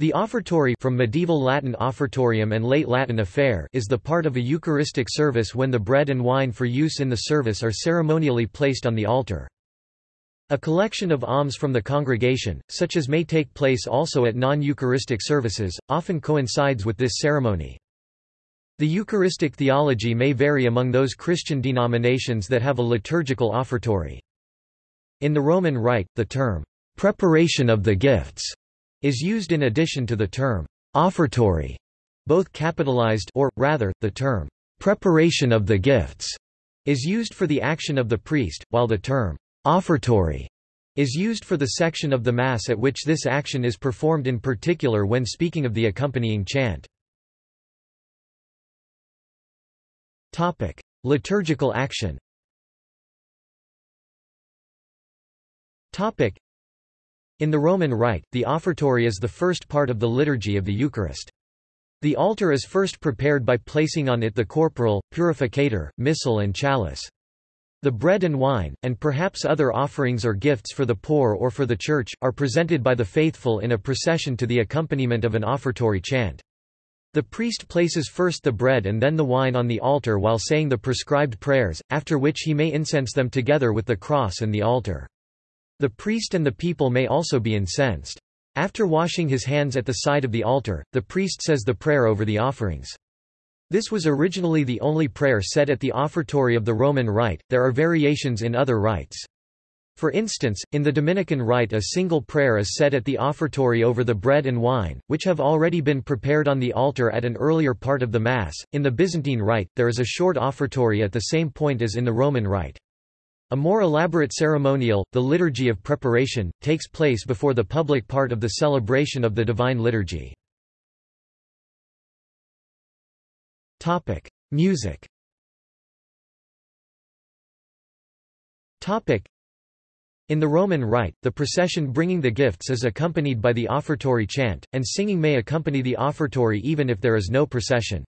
The offertory from medieval Latin offertorium and late Latin offerre is the part of a Eucharistic service when the bread and wine for use in the service are ceremonially placed on the altar. A collection of alms from the congregation, such as may take place also at non-Eucharistic services, often coincides with this ceremony. The Eucharistic theology may vary among those Christian denominations that have a liturgical offertory. In the Roman Rite, the term, "...preparation of the gifts", is used in addition to the term offertory, both capitalized or, rather, the term preparation of the gifts is used for the action of the priest, while the term offertory is used for the section of the Mass at which this action is performed in particular when speaking of the accompanying chant. Topic. Liturgical action in the Roman Rite, the offertory is the first part of the liturgy of the Eucharist. The altar is first prepared by placing on it the corporal, purificator, missal and chalice. The bread and wine, and perhaps other offerings or gifts for the poor or for the church, are presented by the faithful in a procession to the accompaniment of an offertory chant. The priest places first the bread and then the wine on the altar while saying the prescribed prayers, after which he may incense them together with the cross and the altar. The priest and the people may also be incensed. After washing his hands at the side of the altar, the priest says the prayer over the offerings. This was originally the only prayer said at the offertory of the Roman Rite, there are variations in other rites. For instance, in the Dominican Rite a single prayer is said at the offertory over the bread and wine, which have already been prepared on the altar at an earlier part of the Mass. In the Byzantine Rite, there is a short offertory at the same point as in the Roman Rite. A more elaborate ceremonial, the Liturgy of Preparation, takes place before the public part of the celebration of the Divine Liturgy. Music in the Roman Rite, the procession bringing the gifts is accompanied by the offertory chant, and singing may accompany the offertory even if there is no procession.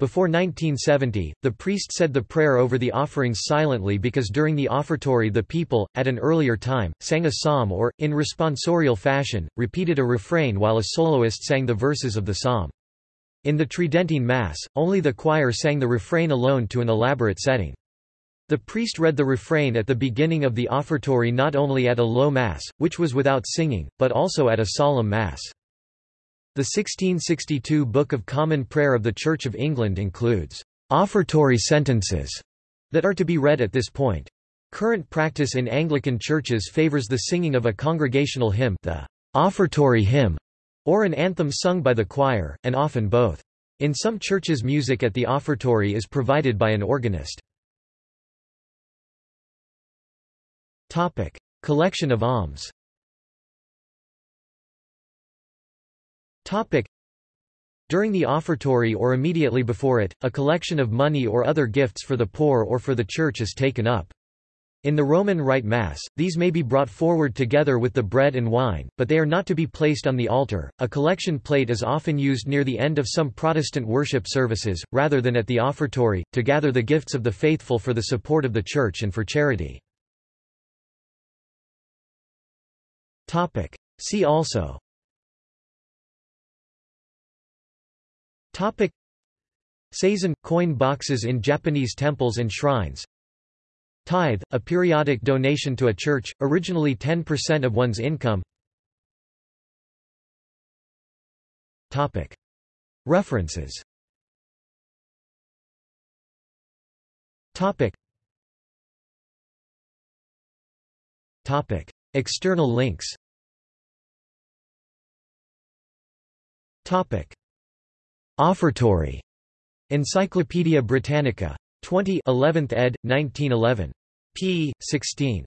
Before 1970, the priest said the prayer over the offerings silently because during the offertory the people, at an earlier time, sang a psalm or, in responsorial fashion, repeated a refrain while a soloist sang the verses of the psalm. In the Tridentine Mass, only the choir sang the refrain alone to an elaborate setting. The priest read the refrain at the beginning of the offertory not only at a low Mass, which was without singing, but also at a solemn Mass. The 1662 Book of Common Prayer of the Church of England includes offertory sentences that are to be read at this point. Current practice in Anglican churches favors the singing of a congregational hymn the offertory hymn, or an anthem sung by the choir, and often both. In some churches music at the offertory is provided by an organist. Collection of alms Topic. During the offertory or immediately before it, a collection of money or other gifts for the poor or for the church is taken up. In the Roman Rite Mass, these may be brought forward together with the bread and wine, but they are not to be placed on the altar. A collection plate is often used near the end of some Protestant worship services, rather than at the offertory, to gather the gifts of the faithful for the support of the Church and for charity. See also Topic. Coin boxes in Japanese temples and shrines. Tithe – a periodic donation to a church, originally 10% of one's income. Topic. References. Topic. Topic. External links. Topic Offertory. Encyclopædia Britannica. 20 11th ed. 1911. p. 16.